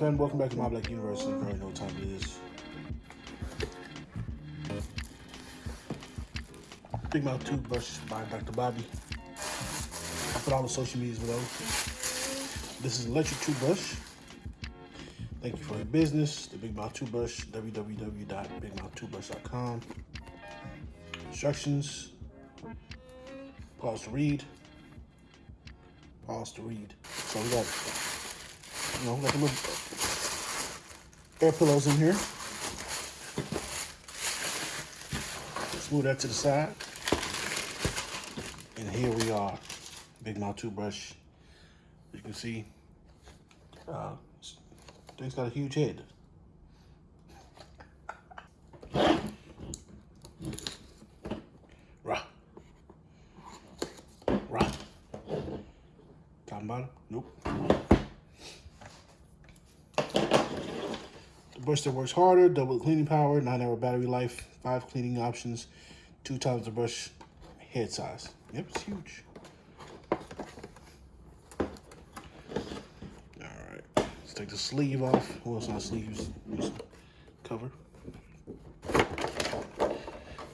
back to my Black Universe. You already know what time it is. Big Mouth Toothbrush by Dr. Bobby. I put all the social medias below. This is electric toothbrush. Thank you for your business. The Big Mouth Toothbrush, www.bigmouthtoothbrush.com. Instructions. Pause to read. Pause to read. So we got, you know, got the little air pillows in here. Let's move that to the side. And here we are, Big Mouth Toothbrush. You can see, uh, thing's got a huge head. Rah. Rah. Top and bottom? Nope. The brush that works harder, double cleaning power, nine hour battery life, five cleaning options, two times the brush head size. Yep, it's huge. All right, let's take the sleeve off. Well, it's not sleeves, cover.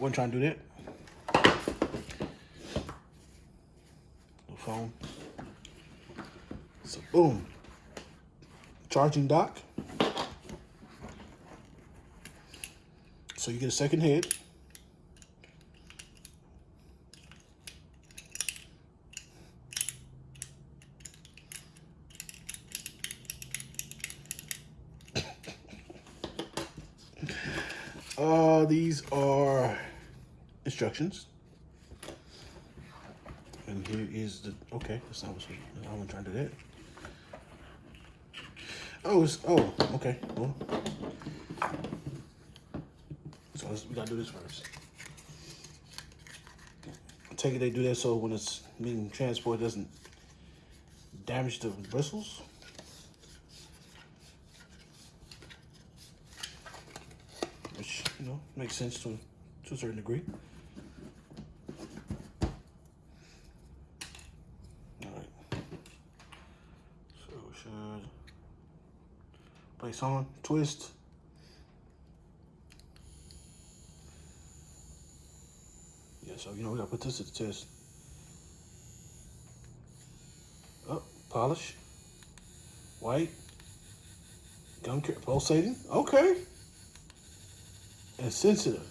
Wasn't trying to do that. The phone. So boom. Charging dock. So you get a second head. Uh, these are instructions. And here is the, okay, that's not what I wasn't trying to do that. Oh, it's, oh, okay, well. So we gotta do this first. I take it they do that so when it's being transported, doesn't damage the bristles. Which, you know, makes sense to, to a certain degree. Alright. So should place on, twist. So you know we gotta put this to the test. Oh, polish. White. Gum pulsating. Okay. And sensitive.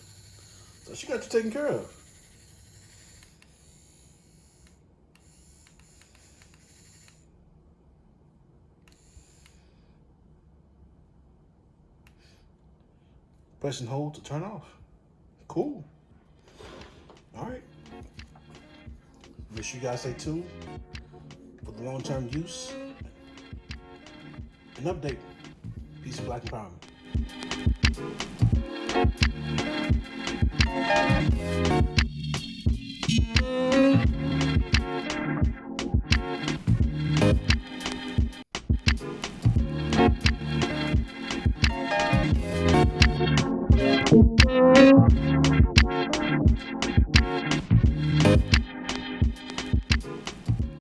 So she got you taken care of. Press and hold to turn off. Cool. You guys stay tuned for the long-term use and update. Peace Black Empowerment.